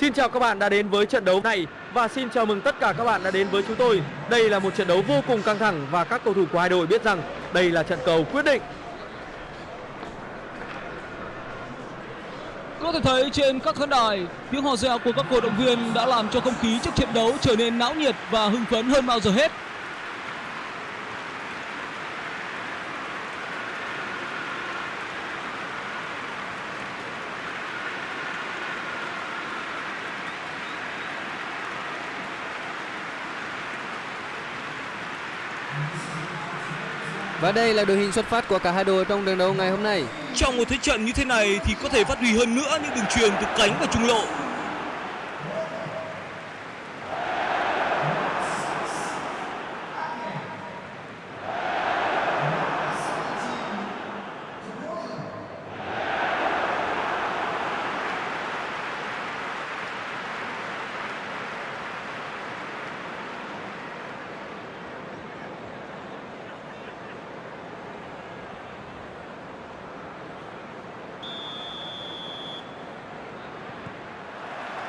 Xin chào các bạn đã đến với trận đấu này và xin chào mừng tất cả các bạn đã đến với chúng tôi. Đây là một trận đấu vô cùng căng thẳng và các cầu thủ của hai đội biết rằng đây là trận cầu quyết định. Có thể thấy trên các khán đài, tiếng hò reo của các cổ động viên đã làm cho không khí trước trận đấu trở nên náo nhiệt và hưng phấn hơn bao giờ hết. Và đây là đội hình xuất phát của cả hai đội trong trận đấu ngày hôm nay. Trong một thế trận như thế này thì có thể phát huy hơn nữa những đường truyền từ cánh và trung lộ.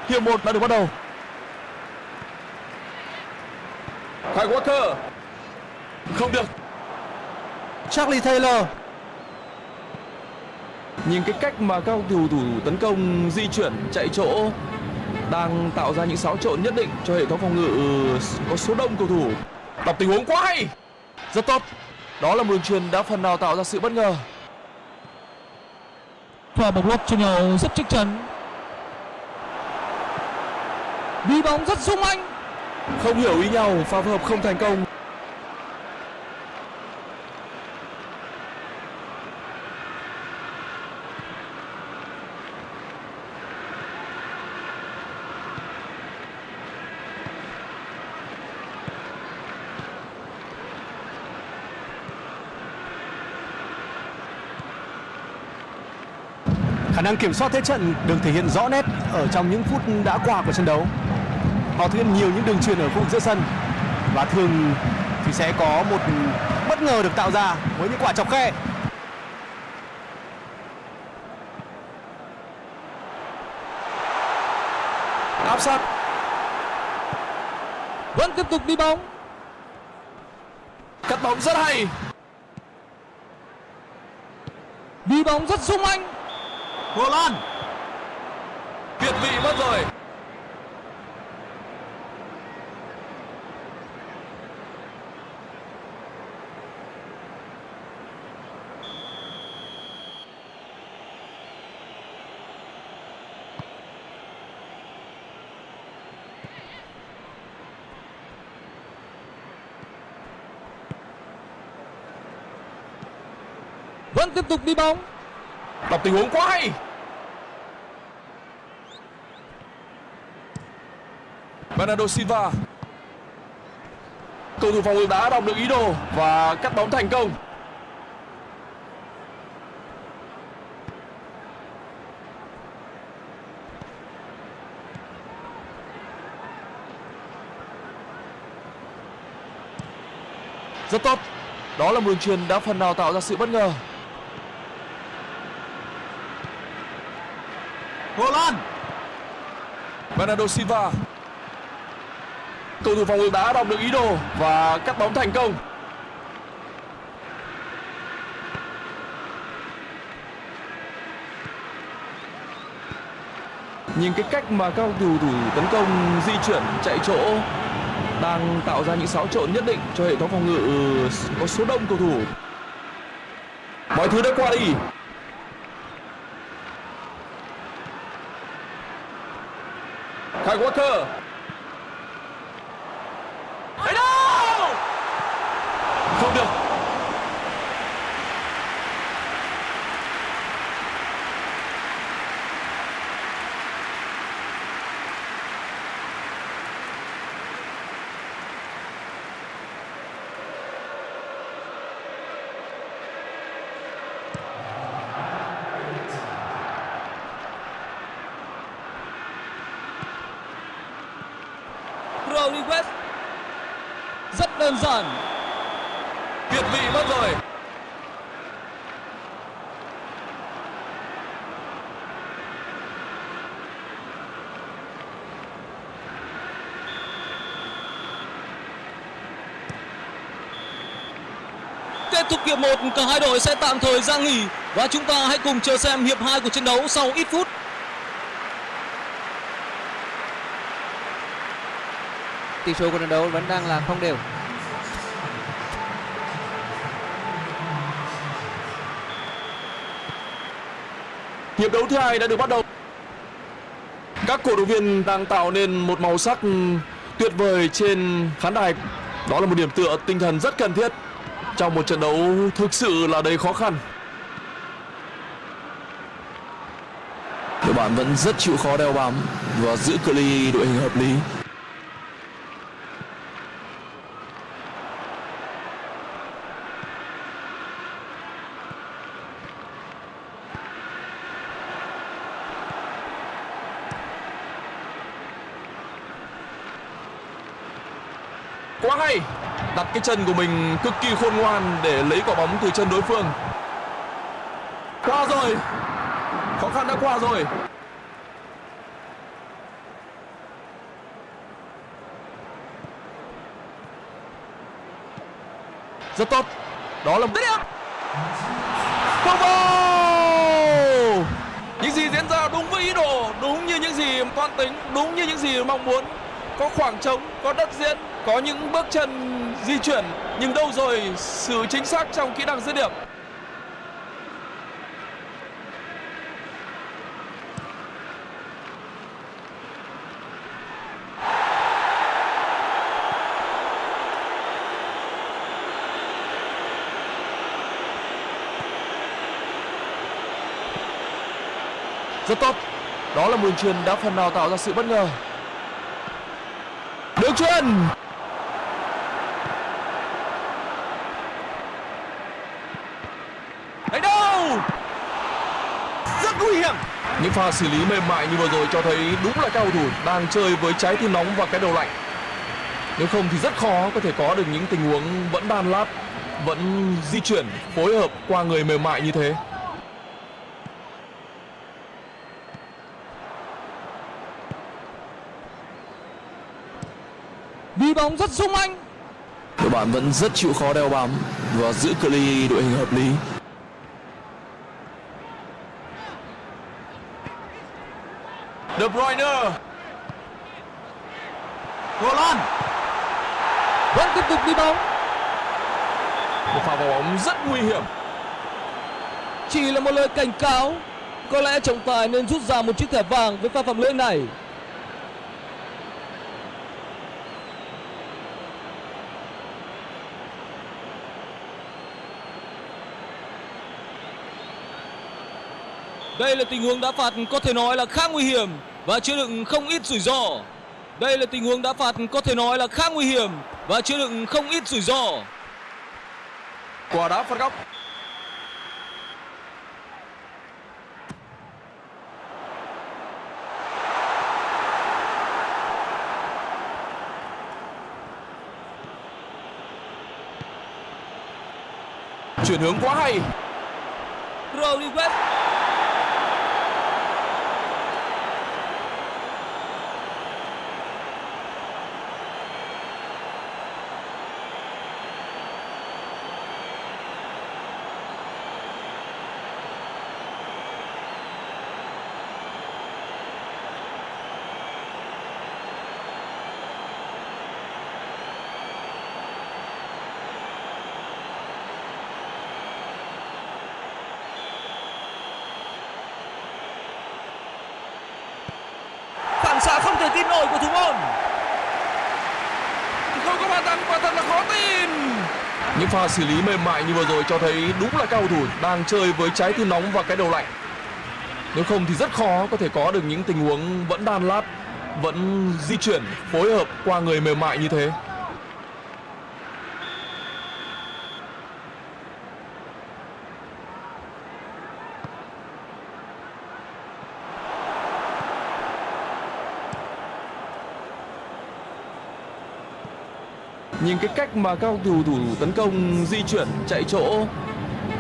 Hiệp 1 đã được bắt đầu. Kyle Walker. Không được. Charlie Taylor Nhìn cái cách mà các cầu thủ thủ tấn công di chuyển chạy chỗ đang tạo ra những xáo trộn nhất định cho hệ thống phòng ngự có số đông cầu thủ. Đọc tình huống quá hay. Rất tốt. Đó là một đường truyền đã phần nào tạo ra sự bất ngờ. Và một lốp cho nhau rất chắc chắn. Đi bóng rất sung anh. Không hiểu ý nhau, pha phối hợp không thành công. Khả năng kiểm soát thế trận được thể hiện rõ nét ở trong những phút đã qua của trận đấu. Họ thực hiện nhiều những đường truyền ở khu vực giữa sân và thường thì sẽ có một bất ngờ được tạo ra với những quả chọc khe. Áp sát. Vẫn tiếp tục đi bóng. Cắt bóng rất hay. Đi bóng rất sung anh. Hồ Lan. Việt vị mất rồi. Vẫn tiếp tục đi bóng. Đọc tình huống quá hay. Bernardo Silva. Cầu thủ phòng ngự đã đọc được ý đồ và cắt bóng thành công. Rất tốt. Đó là một đường truyền đã phần nào tạo ra sự bất ngờ. Hồ Bernardo Silva. Cầu thủ phòng ngự đã đọc được ý đồ và cắt bóng thành công. Nhìn cái cách mà các cầu thủ thủ tấn công di chuyển, chạy chỗ đang tạo ra những xáo trộn nhất định cho hệ thống phòng ngự có số đông cầu thủ. Mọi thứ đã qua đi. Kyle Walker. Đấy Tony West Rất đơn giản. Tuyệt vị mất rồi. Kết thúc hiệp 1, cả hai đội sẽ tạm thời ra nghỉ và chúng ta hãy cùng chờ xem hiệp 2 của trận đấu sau ít phút. Tỷ số của trận đấu vẫn đang là không đều. Hiệp đấu thứ hai đã được bắt đầu. Các cổ động viên đang tạo nên một màu sắc tuyệt vời trên khán đài. Đó là một điểm tựa tinh thần rất cần thiết trong một trận đấu thực sự là đầy khó khăn. Đội bạn vẫn rất chịu khó đeo bám và giữ cự ly đội hình hợp lý. Quá hay. Đặt cái chân của mình cực kỳ khôn ngoan để lấy quả bóng từ chân đối phương. Qua rồi. Khó khăn đã qua rồi. Rất tốt. Đó là một combo những gì diễn ra đúng với ý đồ đúng như những gì toan tính đúng như những gì mong muốn. Có khoảng trống có đất diễn có những bước chân di chuyển, nhưng đâu rồi sự chính xác trong kỹ năng dứt điểm? Rất tốt. Đó là một truyền đã phần nào tạo ra sự bất ngờ. Đường truyền đánh đâu rất nguy hiểm. Những pha xử lý mềm mại như vừa rồi cho thấy đúng là các cầu thủ đang chơi với trái tim nóng và cái đầu lạnh. Nếu không thì rất khó có thể có được những tình huống vẫn đan lát vẫn di chuyển phối hợp qua người mềm mại như thế. Đi bóng rất sung anh. đội bạn vẫn rất chịu khó đeo bám và giữ cự ly đội hình hợp lý De Bruyne Roland Vẫn tiếp tục đi bóng. một pha vào bóng rất nguy hiểm Chỉ là một lời cảnh cáo. Có lẽ trọng tài nên rút ra một chiếc thẻ vàng với pha phạm lỗi này. Đây là tình huống đá phạt có thể nói là khá nguy hiểm và chứa đựng không ít rủi ro. Đây là tình huống đá phạt có thể nói là khá nguy hiểm và chứa đựng không ít rủi ro. quả đá phạt góc chuyển hướng quá hay Rodriguez phản xạ không thể tin nổi của thủ môn. Không có bàn thắng và thật là khó tin. Những pha xử lý mềm mại như vừa rồi cho thấy đúng là các cầu thủ đang chơi với trái tim nóng và cái đầu lạnh. Nếu không thì rất khó có thể có được những tình huống vẫn đan lát vẫn di chuyển phối hợp qua người mềm mại như thế nhìn cái cách mà các cầu thủ thủ tấn công di chuyển chạy chỗ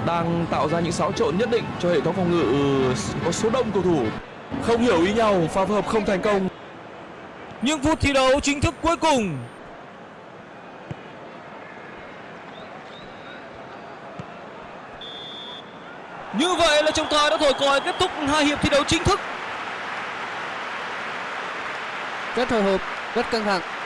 đang tạo ra những xáo trộn nhất định cho hệ thống phòng ngự có số đông cầu thủ không hiểu ý nhau pha phối hợp không thành công những phút thi đấu chính thức cuối cùng Như vậy là trọng tài đã thổi còi kết thúc hai hiệp thi đấu chính thức. Rất hồi hộp, rất căng thẳng.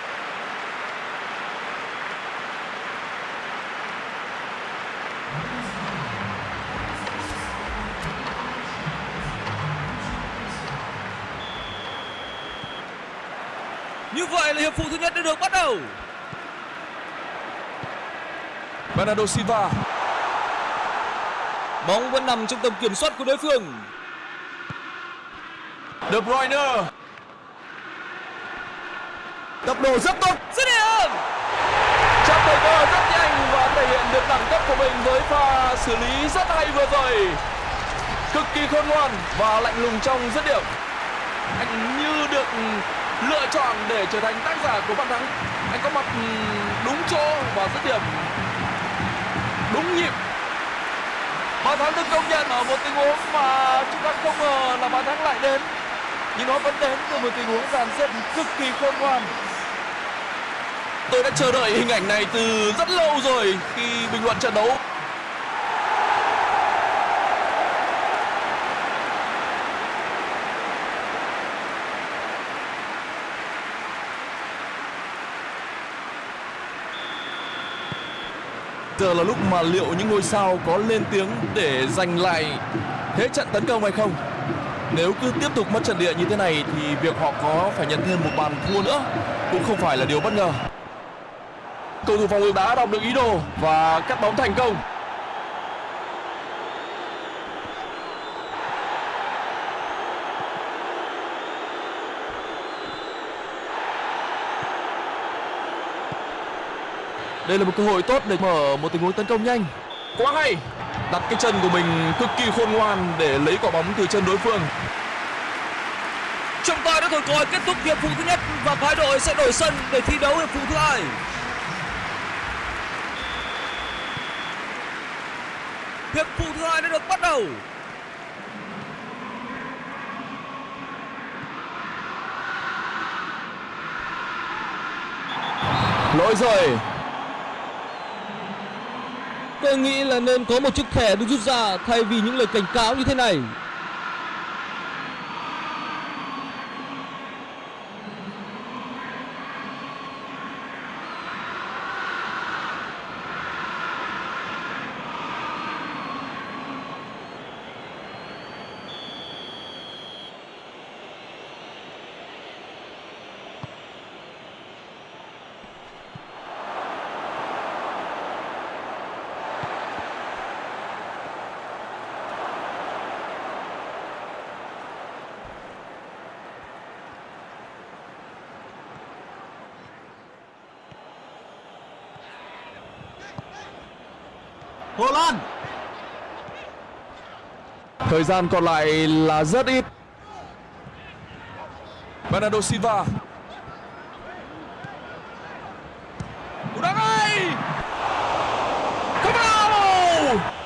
Như vậy là hiệp phụ thứ nhất đã được bắt đầu. Bernardo Silva Bóng vẫn nằm trong tầm kiểm soát của đối phương. De Bruyne tốc độ rất tốt Dứt điểm. chạm thời cơ rất nhanh và thể hiện được đẳng cấp của mình với pha xử lý rất hay vừa rồi cực kỳ khôn ngoan và lạnh lùng trong dứt điểm anh như được lựa chọn để trở thành tác giả của bàn thắng. Anh có mặt ừ, đúng chỗ và dứt điểm. Đúng nhịp. Bàn thắng được công nhận ở một tình huống mà chúng ta không ngờ là bàn thắng lại đến. Nhưng nó vẫn đến từ một tình huống dàn xếp cực kỳ khôn ngoan. Tôi đã chờ đợi hình ảnh này từ rất lâu rồi khi bình luận trận đấu. Giờ là lúc mà liệu những ngôi sao có lên tiếng để giành lại thế trận tấn công hay không? Nếu cứ tiếp tục mất trận địa như thế này thì việc họ có phải nhận thêm một bàn thua nữa cũng không phải là điều bất ngờ. Cầu thủ phòng ngự đã đọc được ý đồ và cắt bóng thành công. Đây là một cơ hội tốt để mở một tình huống tấn công nhanh quá hay đặt cái chân của mình cực kỳ khôn ngoan để lấy quả bóng từ chân đối phương Trọng tài đã thổi còi kết thúc hiệp phụ thứ nhất và phái đội sẽ đổi sân để thi đấu hiệp phụ thứ hai. Hiệp phụ thứ hai đã được bắt đầu. lỗi rồi Tôi nghĩ là nên có một chiếc thẻ được rút ra thay vì những lời cảnh cáo như thế này. Hồ Lan Thời gian còn lại là rất ít. Bernardo Silva. Cú đá ngay. Camaro.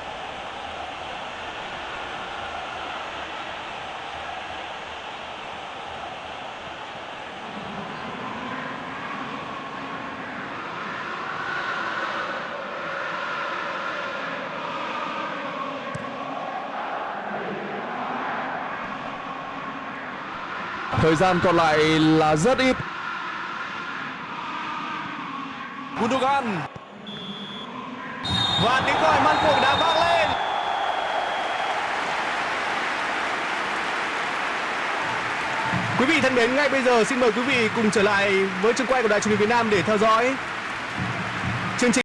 Thời gian còn lại là rất ít. Gundogan. và tiếng còi man cuộc đã vang lên quý vị thân mến, ngay bây giờ xin mời quý vị cùng trở lại với trường quay của đài truyền hình Việt Nam để theo dõi chương trình